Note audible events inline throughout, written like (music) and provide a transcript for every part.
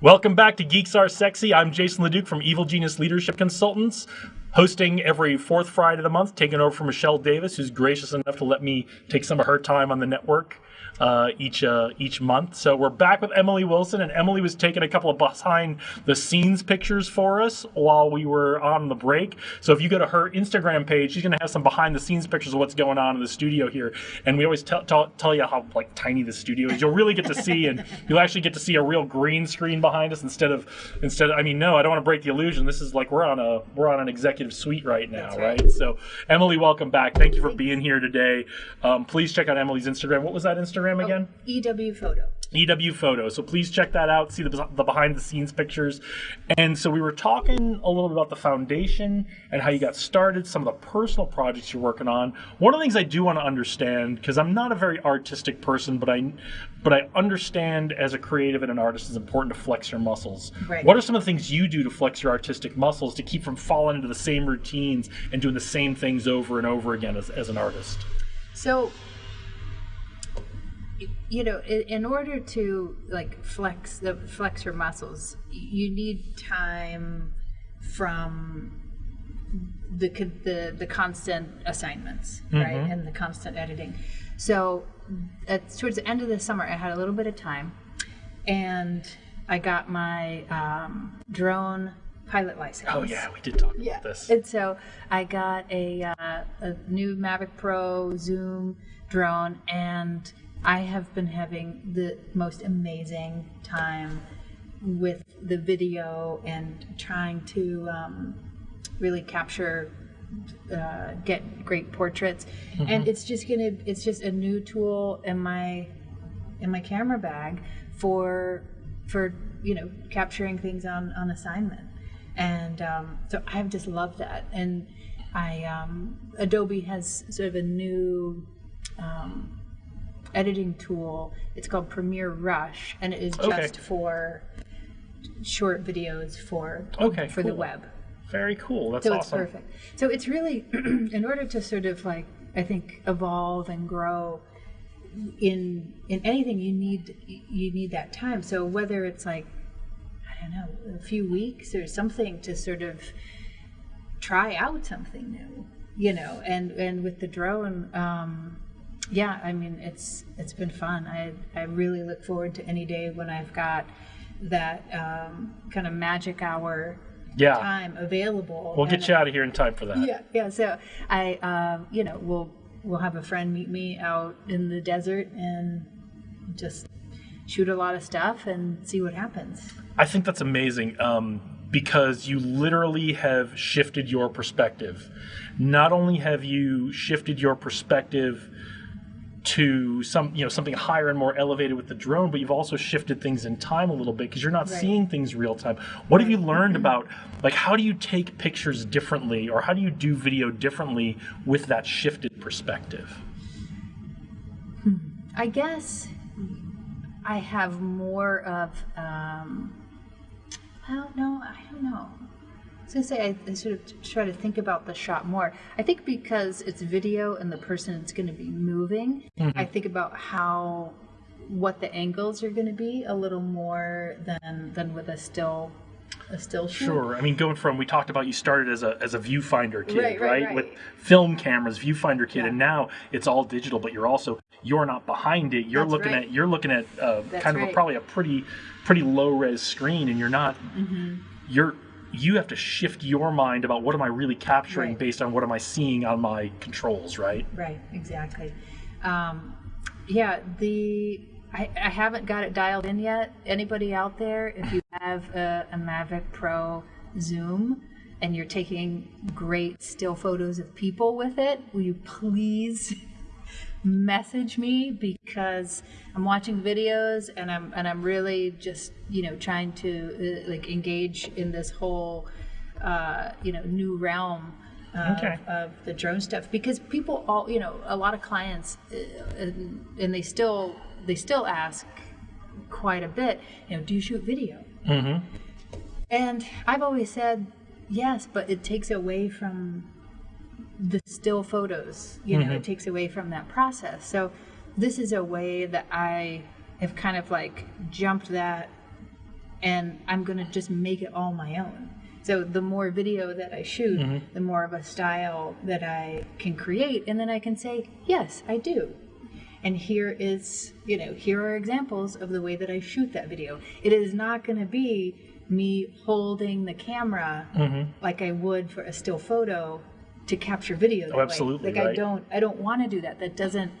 Welcome back to Geeks Are Sexy. I'm Jason LeDuc from Evil Genius Leadership Consultants, hosting every fourth Friday of the month, taking over from Michelle Davis, who's gracious enough to let me take some of her time on the network uh, each uh, each month. So we're back with Emily Wilson, and Emily was taking a couple of behind the scenes pictures for us while we were on the break. So if you go to her Instagram page, she's going to have some behind the scenes pictures of what's going on in the studio here. And we always tell, tell, tell you how like tiny the studio is. You'll really get to see, and you'll actually get to see a real green screen behind us instead of instead. Of, I mean, no, I don't want to break the illusion. This is like we're on a we're on an executive suite right now, right. right. So Emily, welcome back. Thank you for being here today. Um, please check out Emily's Instagram. What was that Instagram Oh, again? Oh, EW Photo. EW Photo. So please check that out, see the, the behind the scenes pictures. And so we were talking a little bit about the foundation and how you got started, some of the personal projects you're working on. One of the things I do want to understand, because I'm not a very artistic person, but I but I understand as a creative and an artist it's important to flex your muscles. Right. What are some of the things you do to flex your artistic muscles to keep from falling into the same routines and doing the same things over and over again as, as an artist? So you know in, order to like flex the flex your muscles you need time from the the the constant assignments mm-hmm. right and the constant editing so at, towards the end of the summer i had a little bit of time and i got my um, drone pilot license. Oh yeah, we did talk yeah. about this. And so I got a, uh, a new Mavic Pro Zoom drone, and I have been having the most amazing time with the video and trying to um, really capture uh, get great portraits. Mm-hmm. and it's just gonna it's just a new tool in my in my camera bag for for you know capturing things on on assignment. And um, so i've just loved that. And i um, adobe has sort of a new um, editing tool. It's called Premiere Rush, and it is just okay. for short videos for okay, for cool. the web. Very cool. That's so awesome. it's perfect. So it's really (clears throat) in order to sort of like I think evolve and grow in in anything you need you need that time. So whether it's like I don't know a few weeks or something to sort of try out something new, you know, and and with the drone. Um, yeah, I mean it's it's been fun. I I really look forward to any day when I've got that um, kind of magic hour yeah. time available. We'll get you out of here in time for that. Yeah, yeah. So I, um, you know, we'll we'll have a friend meet me out in the desert and just shoot a lot of stuff and see what happens. I think that's amazing. Um, because you literally have shifted your perspective. Not only have you shifted your perspective to some you know something higher and more elevated with the drone but you've also shifted things in time a little bit because you're not right. seeing things real time. What have you mm-hmm. learned mm-hmm. about like how do you take pictures differently or how do you do video differently with that shifted perspective? Hmm. I guess i have more of um, i don't know i don't know was gonna say I, I, sort of try to think about the shot more. I think because it's video and the person is going to be moving, mm-hmm. I think about how what the angles are going to be a little more than than with a still a still shoot. Sure. I mean, going from we talked about you started as a as a viewfinder kid, right? right, right. With film cameras, viewfinder kid, yeah. and now it's all digital. But you're also you're not behind it. You're That's looking right. at you're looking at uh, kind of a, probably a pretty pretty low res screen, and you're not mm-hmm. you're you have to shift your mind about what am I really capturing right. based on what am I seeing on my controls, right? Right, exactly. Um, yeah, the I, I, haven't got it dialed in yet. Anybody out there, if you have a, a Mavic Pro Zoom and you're taking great still photos of people with it, will you please message me because I'm watching videos and I'm and I'm really just you know trying to uh, like engage in this whole uh, you know new realm of, okay. of, the drone stuff because people all you know a lot of clients uh, and, and, they still they still ask quite a bit you know do you shoot video mm-hmm. and I've always said yes but it takes away from the still photos. You know, mm-hmm. it takes away from that process. So this is a way that I have kind of like jumped that and I'm going to just make it all my own. So the more video that I shoot, the more of a style that I can create, and then I can say, yes, I do. And here is, you know, here are examples of the way that I shoot that video. It is not going to be me holding the camera like I would for a still photo to capture video. Oh, absolutely, Like I don't, I don't want to do that. That doesn't,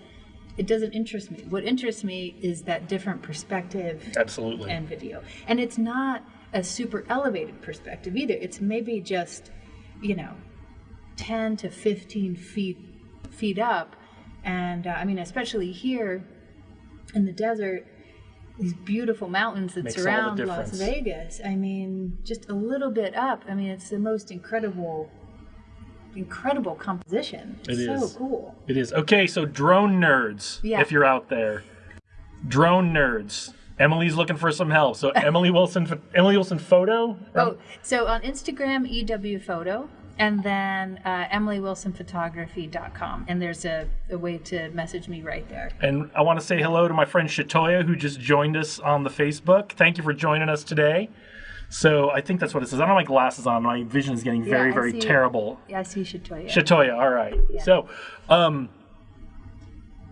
it doesn't interest me. What interests me is that different perspective Absolutely. and video. And it's not a super elevated perspective either. It's maybe just, you know, 10 to 15 feet feet up. And uh, I mean, especially here in the desert, these beautiful mountains that Makes surround Las. Vegas. I mean, just a little bit up. I mean, it's the most incredible, incredible composition. It It's so is. cool. It is. Okay, so drone nerds, Yeah. if you're out there. Drone nerds. Emily's looking for some help. So (laughs) Emily Wilson Emily Wilson photo? Oh, so on Instagram, EW Photo, and then uh, EmilyWilsonPhotography.com. And there's a, a way to message me right there. And I want to say hello to my friend Shatoya who just joined us on the Facebook. Thank you for joining us today. So I think that's what it says. I don't have my glasses on. My vision is getting very, I very see- terrible. Yeah, I see Shatoya. Shatoya, all right. So, um,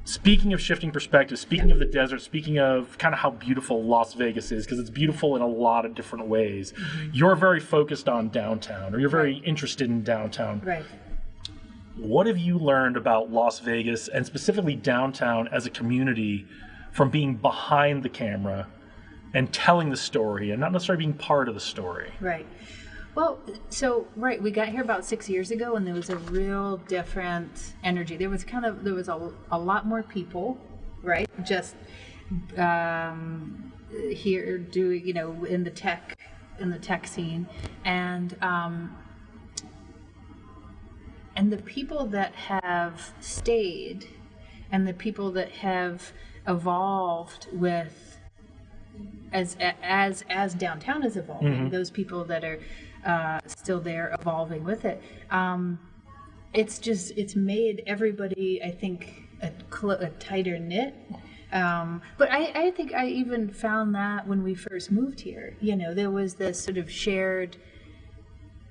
speaking of shifting perspective, speaking of the desert, speaking of kind of how beautiful Las Vegas is, because it's beautiful in a lot of different ways, you're very focused on downtown, or you're very interested in downtown. right. What have you learned about Las Vegas and specifically downtown as a community from being behind the camera and telling the story and not necessarily being part of the story? Right. Well, so right, we got here about six years ago, and there was a real different energy. There was kind of there was a, a lot more people, right? Just um, here doing you know in the tech in the tech scene, and um, and the people that have stayed, and the people that have evolved with as as as downtown is evolving, those people that are uh, still there evolving with it. Um, it's just it's made everybody, I think, a, cl- a tighter knit. Um, but I, I think I even found that when we first moved here. You know, there was this sort of shared,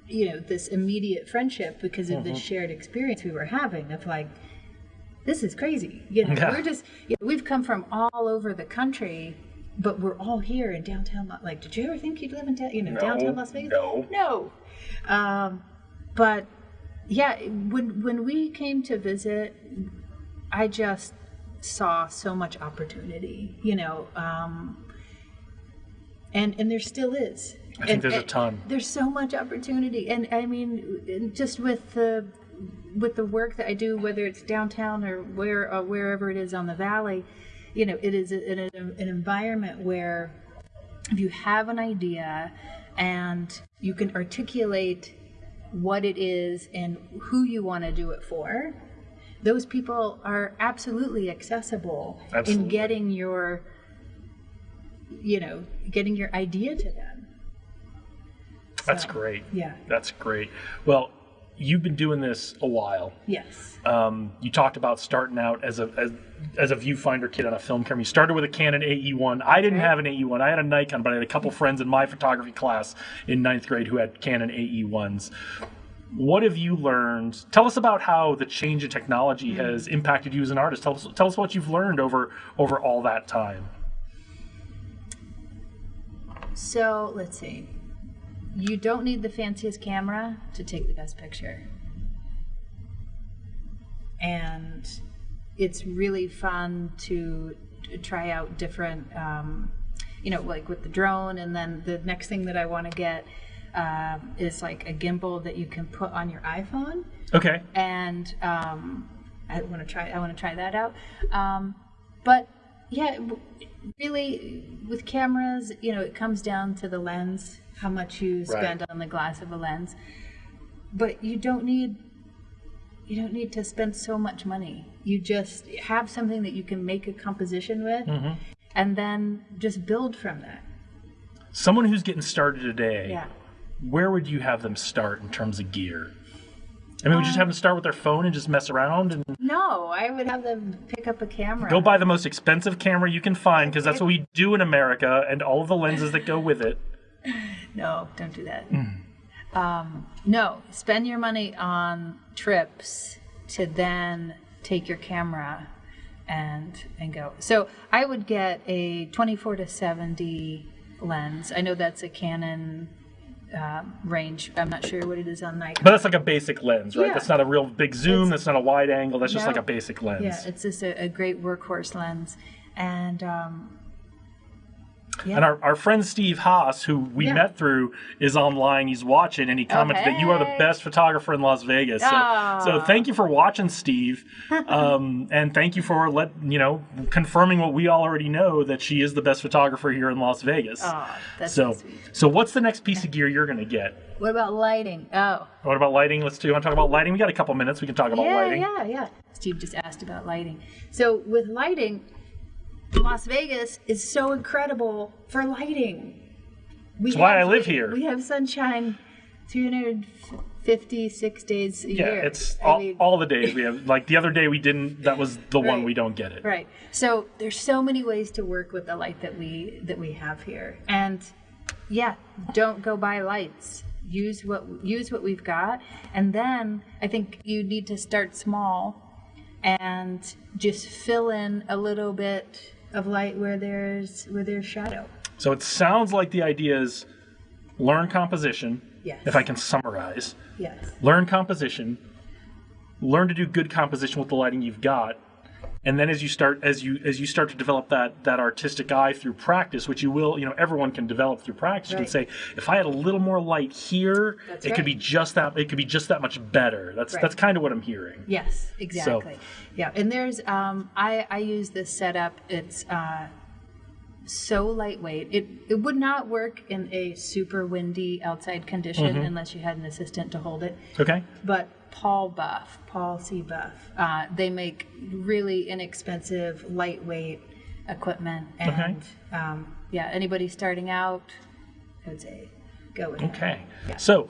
you know, this immediate friendship because of this shared experience we were having of like, this is crazy. You know, Yeah. we're just you know, we've come from all over the country, but we're all here in downtown. Like, did you ever think you'd live in da- you know downtown Las Vegas? no. no. Um, but yeah, when when we came to visit, I just saw so much opportunity. You know, um, and and there still is. I think there's a ton. There's so much opportunity, and I mean, just with the with the work that I do, whether it's downtown or where or wherever it is on the valley, you know, it is an, an, an environment where if you have an idea and you can articulate what it is and who you want to do it for, those people are absolutely accessible Absolutely. in getting your you know getting your idea to them That's So, great. yeah That's great. Well, you've been doing this a while. yes Um, you talked about starting out as a as, as a viewfinder kid on a film camera. You started with a Canon AE1. I didn't have an AE1. I had a Nikon, but I had a couple friends in my photography class in ninth grade who had Canon AE1s. What have you learned? Tell us about how the change in technology Hmm. has impacted you as an artist. Tell us, tell us what you've learned over over all that time. so let's see you don't need the fanciest camera to take the best picture and it's really fun to, try out different um, you know like with the drone and then the next thing that i want to get um, is like a gimbal that you can put on your iphone Okay. and um, I want to try. I want to try that out. Um, but yeah, really, with cameras, you know, it comes down to the lens, how much you spend on the glass of a lens. But you don't need. You don't need to spend so much money. You just have something that you can make a composition with, mm-hmm. and then just build from that. Someone who's getting started today, Yeah. where would you have them start in terms of gear? I mean, would you Um, just have them start with their phone and just mess around and No, I would have them pick up a camera. go buy the most expensive camera you can find because that's what we do in America and all of the lenses that go with it. (sighs) No, don't do that. Um, no, spend your money on trips to then take your camera and and go. So I would get a 24 to 70 lens. I know that's a Canon um, range. I'm not sure what it is on Nikon. But that's like a basic lens, right? Yeah. That's not a real big zoom. that's not a wide angle. That's just like a basic lens. Yeah, it's just a, a great workhorse lens, and um, yeah. And our, our friend Steve Haas, who we Yeah. met through, is online. He's watching, and he commented that you are the best photographer in Las Vegas. So, so thank you for watching, Steve, (laughs) um, and thank you for let you know confirming what we already know that she is the best photographer here in Las Vegas. Aw, that's so, so so what's the next piece of gear you're going to get? What about lighting? Oh, What about lighting? Let's do. You want to talk about lighting? We got a couple minutes. We can talk about yeah, lighting. yeah, yeah. Steve just asked about lighting. So with lighting, Las Vegas is so incredible for lighting. We That's why I live here. We have sunshine 356 days a Yeah, year. it's all, mean- all the days we have. (laughs) Like the other day we didn't. That was the one we don't get it. Right. So there's so many ways to work with the light that we that we have here. And yeah, don't go buy lights. Use what use what we've got. And then I think you need to start small and just fill in a little bit of light where there's where there's shadow. So it sounds like the idea is learn composition. Yes. If I can summarize, Yes. learn composition, learn to do good composition with the lighting you've got, and then as you start as you as you start to develop that that artistic eye through practice, which you will, you know, everyone can develop through practice. You can say, if I had a little more light here, That's it could be just that. It could be just that much better. That's Right. that's kind of what I'm hearing. Yes, exactly. yeah, and there's um, I I use this setup. It's uh, so lightweight. It it would not work in a super windy outside condition unless you had an assistant to hold it. Okay. But Paul Buff, Paul C. Buff, uh, they make really inexpensive, lightweight equipment, and um, yeah, anybody starting out, I would say go with. Okay. Yeah. So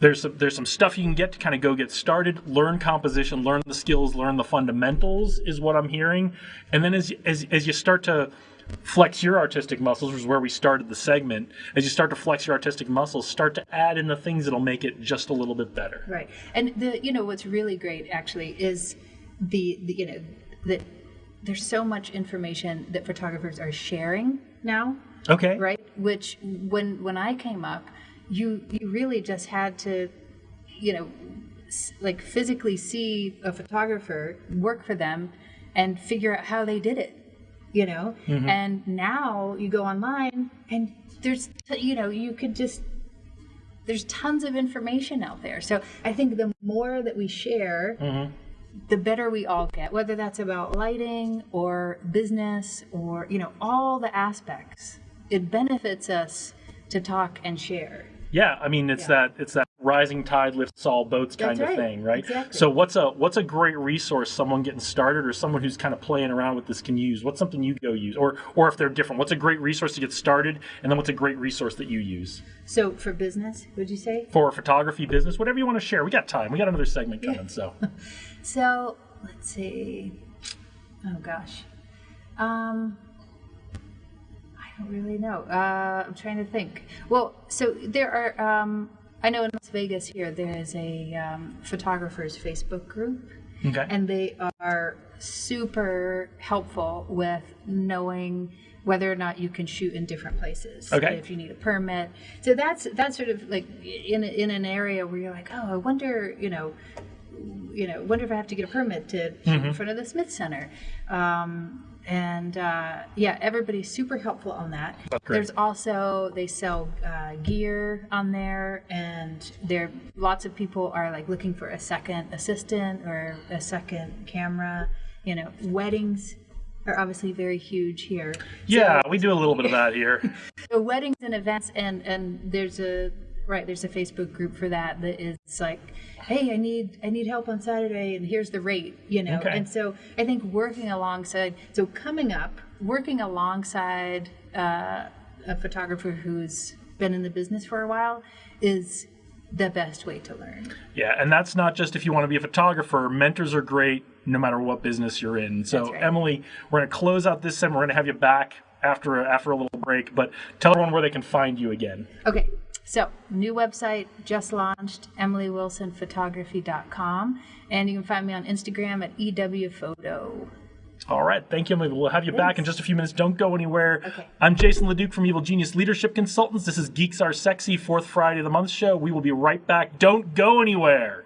there's some, there's some stuff you can get to kind of go get started, learn composition, learn the skills, learn the fundamentals is what I'm hearing. And then as as as you start to flex your artistic muscles, which is where we started the segment, as you start to flex your artistic muscles, start to add in the things that'll make it just a little bit better. Right. And the you know what's really great actually is the, the you know that there's so much information that photographers are sharing now, Okay. right? Which when when I came up, you you really just had to you know like physically see a photographer work for them and figure out how they did it you know mm-hmm. and now you go online and there's you know you could just there's tons of information out there. So I think the more that we share, mm-hmm. the better we all get, whether that's about lighting or business or, you know, all the aspects. It benefits us to talk and share. Yeah, I mean it's Yeah. that it's that rising tide lifts all boats kind That's of right. thing, right? Exactly. So what's a what's a great resource someone getting started or someone who's kind of playing around with this can use? What's something you go use, or or if they're different, what's a great resource to get started, and then what's a great resource that you use So for business, would you say? for photography, business, whatever you want to share? We got time. We got another segment coming, so (laughs) So let's see. Oh gosh. Um, really know. Uh, I'm trying to think. Well, so there are. Um, I know in Las Vegas here there is a um, photographers Facebook group, okay. and they are super helpful with knowing whether or not you can shoot in different places. Okay. If you need a permit, so that's that's sort of like in in an area where you're like, oh, I wonder, you know, you know, wonder if I have to get a permit to shoot Mm-hmm. in front of the Smith Center. Um, and uh, yeah, everybody's super helpful on that. There's also they sell uh, gear on there, and there lots of people are like looking for a second assistant or a second camera. You know, weddings are obviously very huge here. yeah, we do a little bit of that here. (laughs) So weddings and events, and and there's a right there's a Facebook group for that that is like, hey, I need I need help on Saturday, and here's the rate, you know. Okay. And so I think working alongside, so coming up, working alongside uh, a photographer who's been in the business for a while is the best way to learn. Yeah, and that's not just if you want to be a photographer. Mentors are great no matter what business you're in. So, right. Emily, we're going to close out this segment. We're going to have you back after a, after a little break. But tell everyone where they can find you again. Okay, so new website just launched, emilywilsonphotography.com, and you can find me on Instagram at ewphoto. All right, thank you, Emily. We'll have you back in just a few minutes. Don't go anywhere. Okay. I'm Jason Leduc from Evil Genius Leadership Consultants. This is Geeks Are Sexy, fourth Friday of the month show. We will be right back. Don't go anywhere.